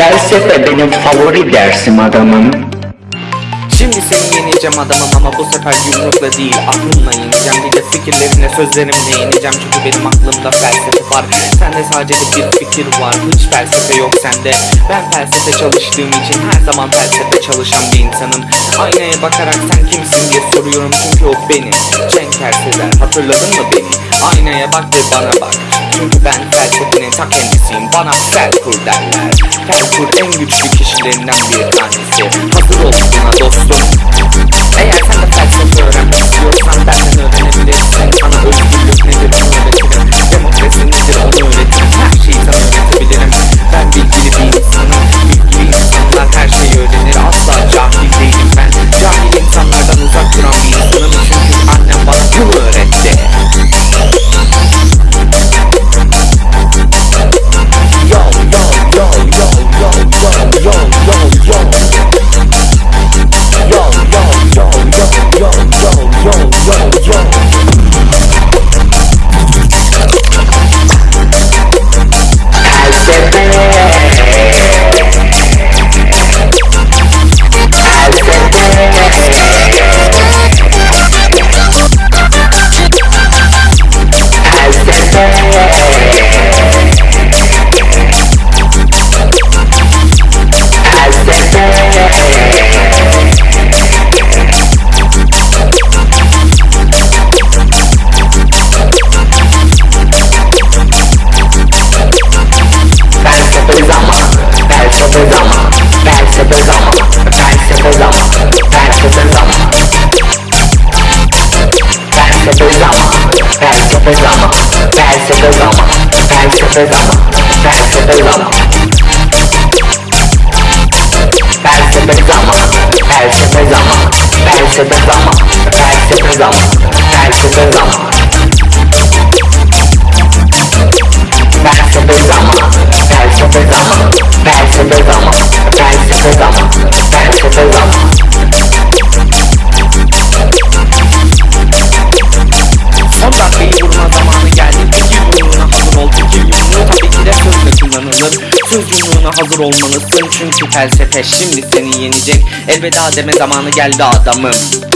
Felsefe benim favori dersim adamım. Şimdi seni yeneceğim adamım ama bu sefer yumrukla değil aklımla yeneceğim. Bir de fikirlerine sözlerimle yeneceğim. Çünkü benim aklımda felsefe var. Sende sadece bir fikir var Hiç felsefe yok sende. Ben felsefe çalıştığım için her zaman felsefe çalışan bir insanım. Aynaya bakarak sen kimsin diye soruyorum. Çünkü o benim Cenk Erseler hatırladın mı beni? Aynaya bak ve bana bak. Çünkü ben felsefenin ta kendisiyim. Bana Felkur derler Felkur en güçlü kişilerinden bir tanesi. Hazır ol buna dostum to the llama, back to the llama, back to the llama. To the llama, to the llama, to the llama, to the llama. Yumruğuna hazır olmalısın. Çünkü felsefe şimdi seni yenecek. Elveda deme zamanı geldi adamım